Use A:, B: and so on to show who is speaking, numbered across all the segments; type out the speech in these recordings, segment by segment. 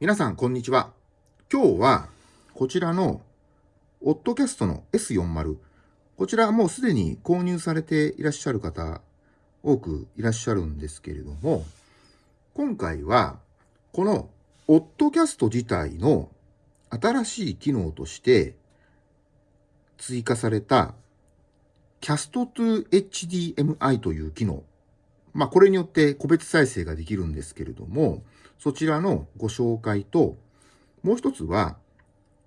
A: 皆さん、こんにちは。今日は、こちらの、オットキャストの S40。こちらもうすでに購入されていらっしゃる方、多くいらっしゃるんですけれども、今回は、この、オットキャスト自体の新しい機能として、追加された、キャスト to HDMI という機能。まあ、これによって個別再生ができるんですけれども、そちらのご紹介と、もう一つは、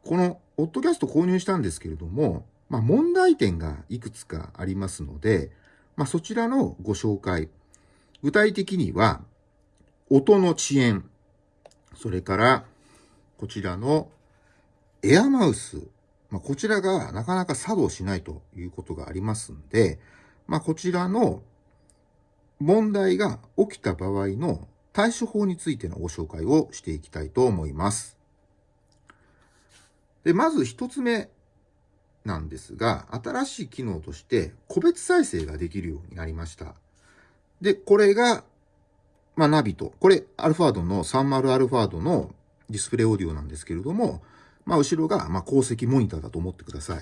A: この、オッドキャスト購入したんですけれども、まあ、問題点がいくつかありますので、まあ、そちらのご紹介。具体的には、音の遅延、それから、こちらのエアマウス、まあ、こちらがなかなか作動しないということがありますんで、まあ、こちらの問題が起きた場合の対処法についてのご紹介をしていきたいと思います。で、まず一つ目なんですが、新しい機能として個別再生ができるようになりました。で、これが、まあ、ナビと、これ、アルファードの30アルファードのディスプレイオーディオなんですけれども、まあ、後ろが、まあ、鉱石モニターだと思ってください。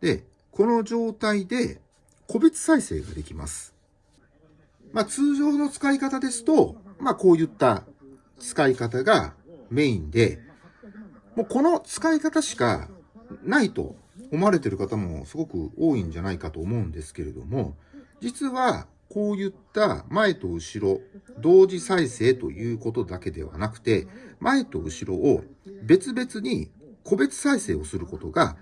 A: で、この状態で個別再生ができます。まあ、通常の使い方ですと、まあ、こういった使い方がメインで、もうこの使い方しかないと思われている方もすごく多いんじゃないかと思うんですけれども、実はこういった前と後ろ、同時再生ということだけではなくて、前と後ろを別々に個別再生をすることが、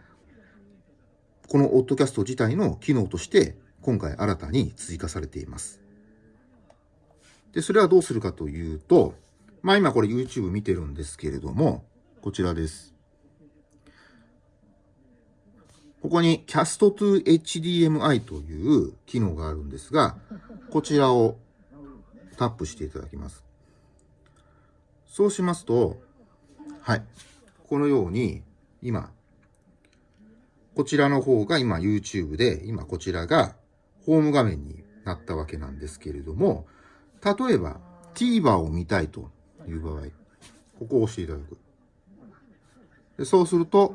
A: このオッドキャスト自体の機能として今回新たに追加されています。で、それはどうするかというと、まあ今これ YouTube 見てるんですけれども、こちらです。ここに Cast to HDMI という機能があるんですが、こちらをタップしていただきます。そうしますと、はい。このように、今、こちらの方が今 YouTube で、今こちらがホーム画面になったわけなんですけれども、例えば TVer を見たいという場合、ここを押していただく。でそうすると、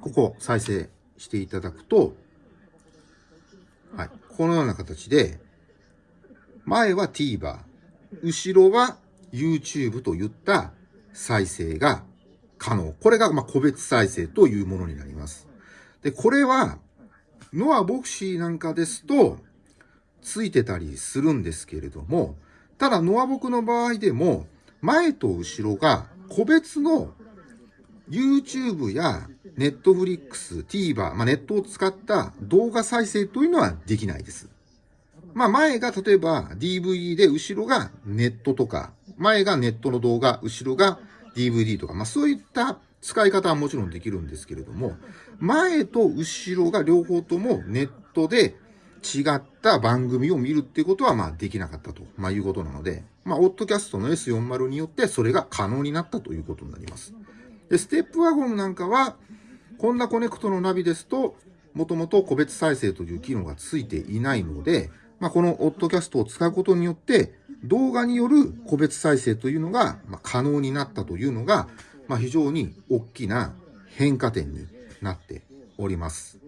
A: ここ再生していただくと、はい、このような形で、前は TVer、後ろは YouTube といった再生が可能。これがま個別再生というものになります。で、これは、ノア・ボクシーなんかですと、ついてたりするんですけれども、ただノアボクの場合でも、前と後ろが個別の YouTube や Netflix、TVer、まあ、ネットを使った動画再生というのはできないです。まあ前が例えば DVD で後ろがネットとか、前がネットの動画、後ろが DVD とか、まあそういった使い方はもちろんできるんですけれども、前と後ろが両方ともネットで違った番組を見るっていうことは、まあ、できなかったと、まあ、いうことなので、まあ、オッドキャストの S40 によって、それが可能になったということになります。で、ステップワゴンなんかは、こんなコネクトのナビですと、もともと個別再生という機能がついていないので、まあ、このオッドキャストを使うことによって、動画による個別再生というのが、まあ、可能になったというのが、まあ、非常に大きな変化点になっております。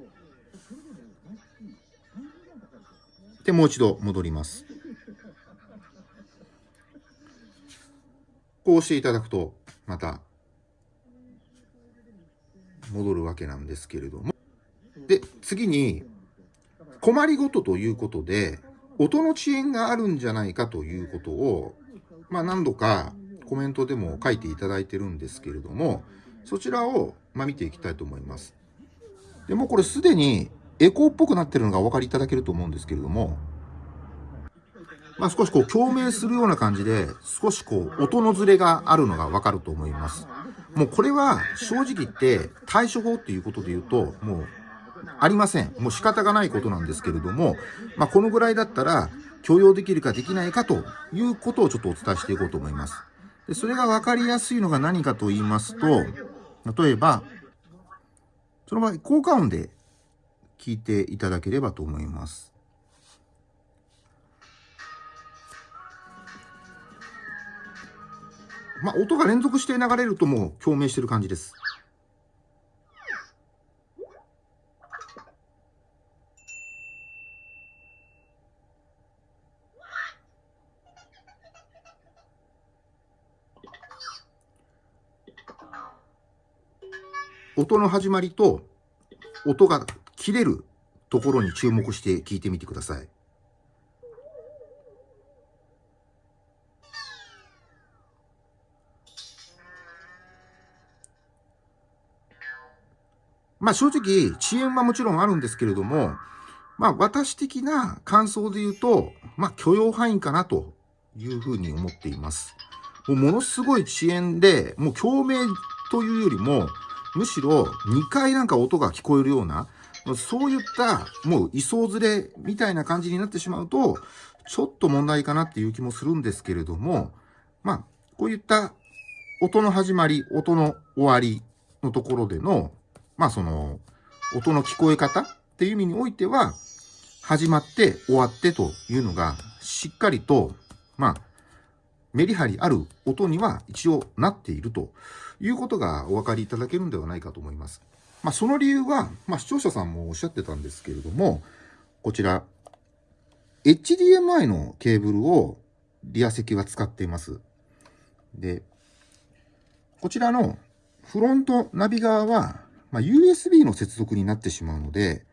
A: で、もう一度戻ります。こうしていただくと、また、戻るわけなんですけれども。で、次に、困りごとということで、音の遅延があるんじゃないかということを、まあ何度かコメントでも書いていただいてるんですけれども、そちらを、まあ、見ていきたいと思います。でもこれすでにエコーっぽくなってるのがお分かりいただけると思うんですけれども、まあ、少しこう共鳴するような感じで、少しこう音のずれがあるのがわかると思います。もうこれは正直言って対処法っていうことで言うと、もうありません。もう仕方がないことなんですけれども、まあ、このぐらいだったら許容できるかできないかということをちょっとお伝えしていこうと思います。でそれがわかりやすいのが何かと言いますと、例えば、その場合、効果音で聞いていただければと思います。まあ、音が連続して流れるともう共鳴してる感じです。音の始まりと音が切れるところに注目して聞いてみてください。まあ正直、遅延はもちろんあるんですけれども、まあ私的な感想で言うと、まあ許容範囲かなというふうに思っています。もうものすごい遅延で、もう共鳴というよりも、むしろ2回なんか音が聞こえるような、そういったもう位相ずれみたいな感じになってしまうと、ちょっと問題かなっていう気もするんですけれども、まあ、こういった音の始まり、音の終わりのところでの、まあその、音の聞こえ方っていう意味においては、始まって終わってというのが、しっかりと、まあ、メリハリある音には一応なっているということがお分かりいただけるんではないかと思います。まあ、その理由は、まあ、視聴者さんもおっしゃってたんですけれども、こちら、HDMI のケーブルをリア席は使っています。で、こちらのフロントナビ側は、まあ、USB の接続になってしまうので、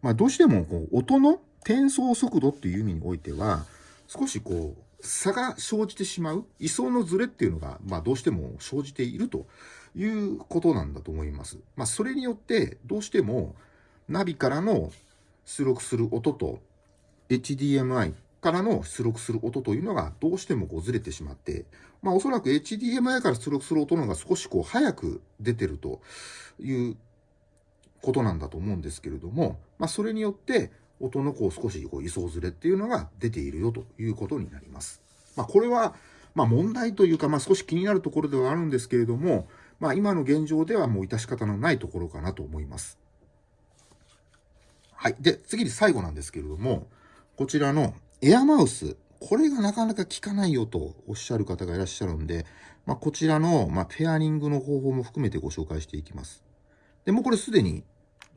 A: まあ、どうしてもこう音の転送速度っていう意味においては、少しこう、差が生じてしまう、位相のズレっていうのが、まあどうしても生じているということなんだと思います。まあそれによって、どうしてもナビからの出力する音と HDMI からの出力する音というのがどうしてもこうずれてしまって、まあおそらく HDMI から出力する音の方が少しこう早く出てるということなんだと思うんですけれども、まあそれによって音のこう少しこう位相ずれっていうのが出ているよということになります。まあ、これは、まあ、問題というか、まあ、少し気になるところではあるんですけれども、まあ、今の現状ではもう致し方のないところかなと思います。はい。で、次に最後なんですけれども、こちらのエアマウス。これがなかなか効かないよとおっしゃる方がいらっしゃるんで、まあ、こちらの、まあ、ペアリングの方法も含めてご紹介していきます。で、もうこれすでに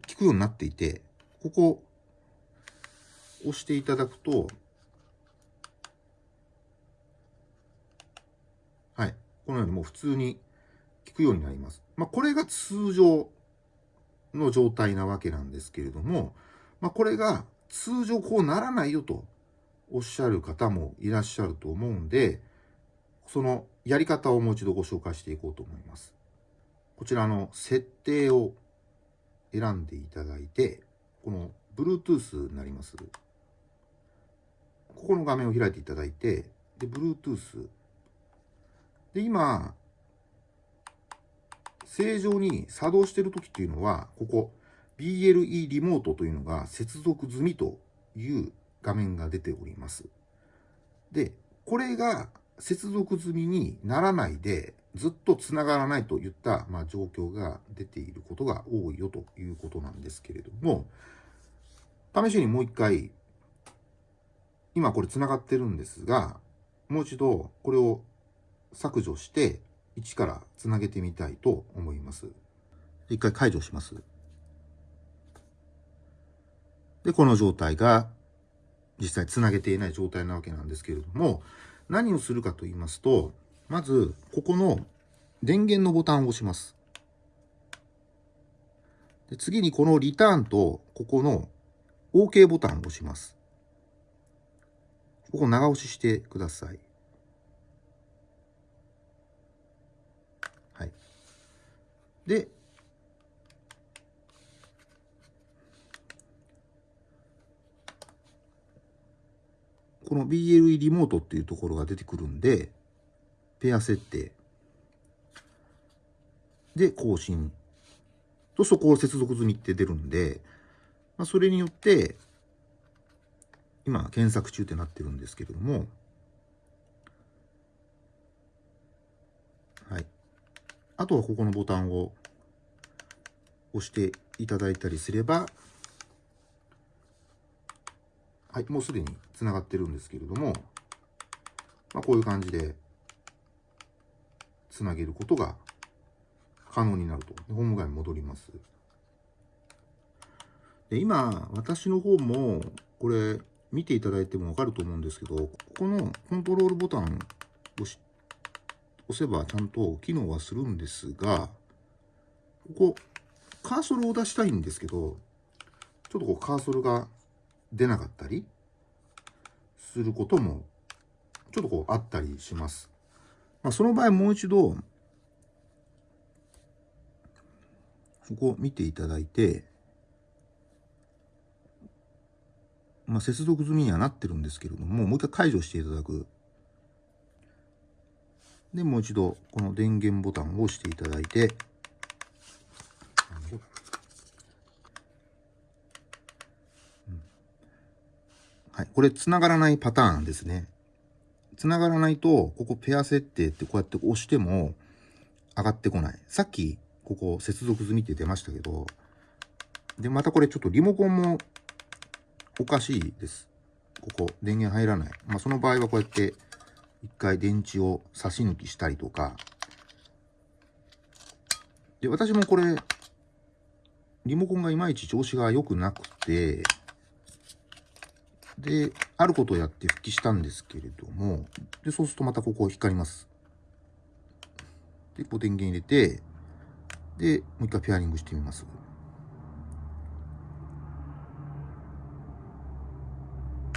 A: 効くようになっていて、ここ、押していただくと、はい。このようにもう普通にくようになります。まあ、これが通常の状態なわけなんですけれども、まあ、これが通常こうならないよとおっしゃる方もいらっしゃると思うんで、そのやり方をもう一度ご紹介していこうと思います。こちらの設定を選んでいただいて、この Bluetooth になります。ここの画面を開いていただいて、で、Bluetooth。で、今、正常に作動している時っていうのは、ここ、BLE リモートというのが接続済みという画面が出ております。で、これが接続済みにならないで、ずっと繋がらないといった、まあ、状況が出ていることが多いよということなんですけれども、試しにもう一回今これ繋がってるんですが、もう一度これを削除して、1から繋げてみたいと思います。一回解除します。で、この状態が実際繋げていない状態なわけなんですけれども、何をするかと言いますと、まず、ここの電源のボタンを押します。で次にこのリターンと、ここの OK ボタンを押します。ここ長押ししてくださ。い。で、この BLE リモートっていうところが出てくるんで、ペア設定。で、更新。と、そこを接続済みって出るんで、まあ、それによって、今検索中ってなってるんですけれども、はい。あとはここのボタンを押していただいたりすれば、はい、もうすでに繋がってるんですけれども、まあ、こういう感じで、つなげることが可能になると。ホーム画面に戻ります。で今、私の方も、これ、見ていただいてもわかると思うんですけど、ここのコントロールボタンを押せばちゃんと機能はするんですが、ここ、カーソルを出したいんですけど、ちょっとこうカーソルが出なかったりすることも、ちょっとこうあったりします。まあ、その場合もう一度、ここ見ていただいて、まあ、接続済みにはなってるんですけれども、もう一回解除していただく。で、もう一度、この電源ボタンを押していただいて、はい、これ繋がらないパターンですね。繋がらないと、ここペア設定ってこうやって押しても上がってこない。さっき、ここ接続済みって出ましたけど、で、またこれちょっとリモコンもおかしいです。ここ、電源入らない。まあ、その場合はこうやって、一回電池を差し抜きしたりとか。で、私もこれ、リモコンがいまいち調子が良くなくて、で、あることをやって復帰したんですけれども、で、そうするとまたここ光ります。で、こう電源入れて、で、もう一回ペアリングしてみます。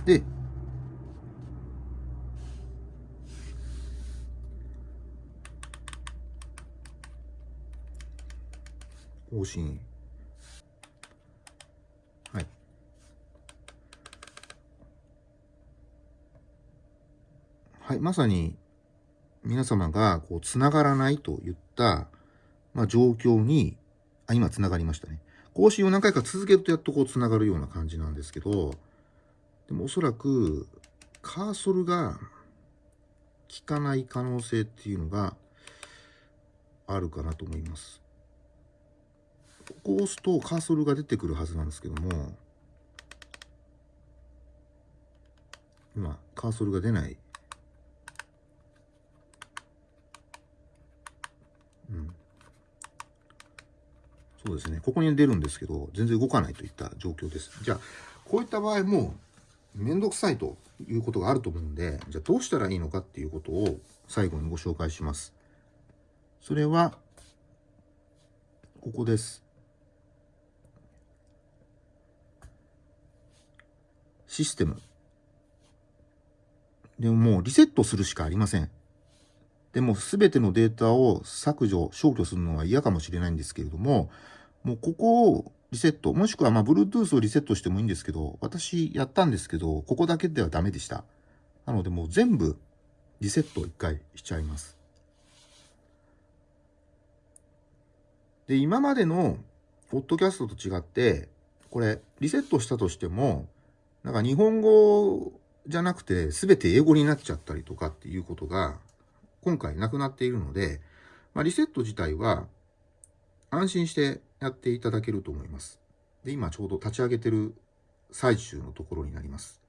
A: で、更新。はい。はい、まさに皆様がこう繋がらないといった、まあ、状況に、あ、今繋がりましたね。更新を何回か続けるとやっとこう繋がるような感じなんですけど、でもおそらくカーソルが効かない可能性っていうのがあるかなと思います。ここを押すとカーソルが出てくるはずなんですけども、今、カーソルが出ない。うん。そうですね。ここに出るんですけど、全然動かないといった状況です。じゃあ、こういった場合も、めんどくさいということがあると思うんで、じゃあどうしたらいいのかっていうことを最後にご紹介します。それは、ここです。システム。でももうリセットするしかありません。でも全てのデータを削除、消去するのは嫌かもしれないんですけれども、もうここをリセット、もしくはまあ Bluetooth をリセットしてもいいんですけど、私やったんですけど、ここだけではダメでした。なのでもう全部リセット一回しちゃいます。で、今までのポッドキャストと違って、これリセットしたとしても、なんか日本語じゃなくて全て英語になっちゃったりとかっていうことが今回なくなっているので、まあ、リセット自体は安心してやっていただけると思います。で、今ちょうど立ち上げてる最中のところになります。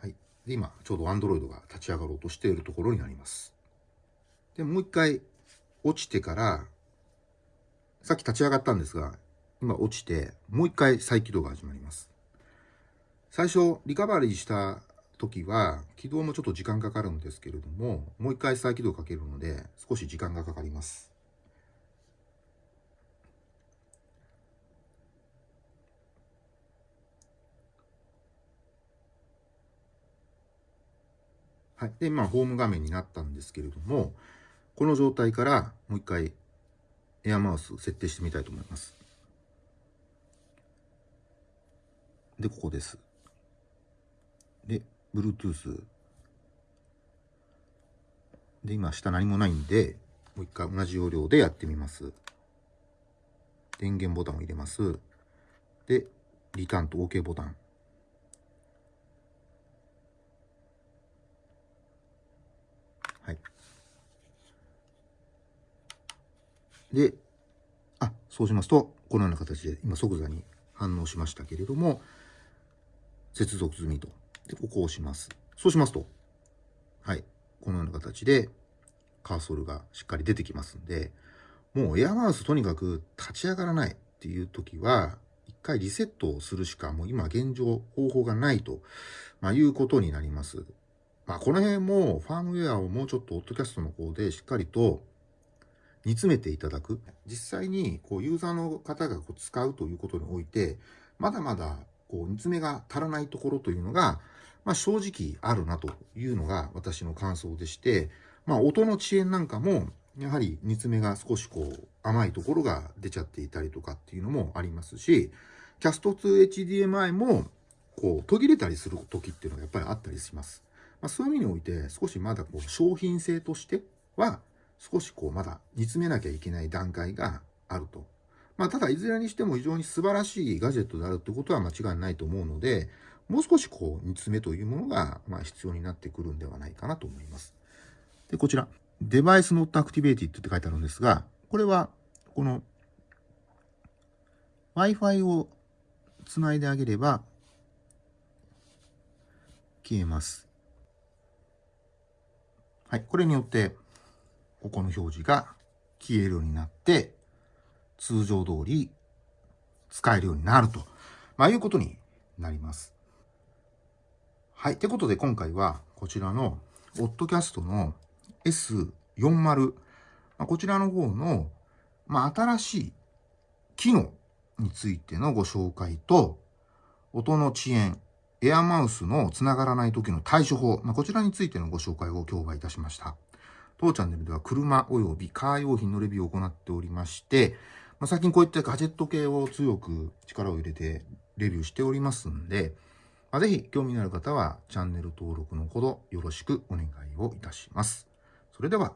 A: はい。で、今ちょうど Android が立ち上がろうとしているところになります。で、もう一回落ちてから、さっき立ち上がったんですが、今落ちて、もう一回再起動が始まります。最初、リカバリーした時は、起動もちょっと時間かかるんですけれども、もう一回再起動かけるので、少し時間がかかります。はい。で、まあ、ホーム画面になったんですけれども、この状態からもう一回エアマウス設定してみたいと思います。で、ここです。Bluetooth。で、今下何もないんで、もう一回同じ要領でやってみます。電源ボタンを入れます。で、リターンと OK ボタン。はい。で、あ、そうしますと、このような形で今即座に反応しましたけれども、接続済みと。で、ここを押します。そうしますと、はい。このような形でカーソルがしっかり出てきますんで、もうエアマウスとにかく立ち上がらないっていう時は、一回リセットをするしかもう今現状方法がないと、まあ、いうことになります。まあ、この辺もファームウェアをもうちょっとオッドキャストの方でしっかりと煮詰めていただく。実際にこうユーザーの方がこう使うということにおいて、まだまだこう煮詰めが足らないところというのが、まあ、正直あるなというのが私の感想でして、まあ、音の遅延なんかも、やはり煮詰めが少しこう甘いところが出ちゃっていたりとかっていうのもありますし、キャスト 2HDMI もこう途切れたりする時っていうのがやっぱりあったりします。まあ、そういう意味において少しまだこう商品性としては少しこうまだ煮詰めなきゃいけない段階があると。まあ、ただいずれにしても非常に素晴らしいガジェットであるってことは間違いないと思うので、もう少しこう煮詰めというものがまあ必要になってくるんではないかなと思います。で、こちら、デバイス not activated って書いてあるんですが、これはこの Wi-Fi をつないであげれば消えます。はい、これによってここの表示が消えるようになって、通常通り使えるようになると、まあ、いうことになります。はい。ってことで今回はこちらのオッドキャストの S40、まあ、こちらの方の、まあ、新しい機能についてのご紹介と、音の遅延、エアマウスのつながらない時の対処法、まあ、こちらについてのご紹介を今日はいたしました。当チャンネルでは車及びカー用品のレビューを行っておりまして、まあ、最近こういったガジェット系を強く力を入れてレビューしておりますんで、まあ、ぜひ興味のある方はチャンネル登録のほどよろしくお願いをいたします。それでは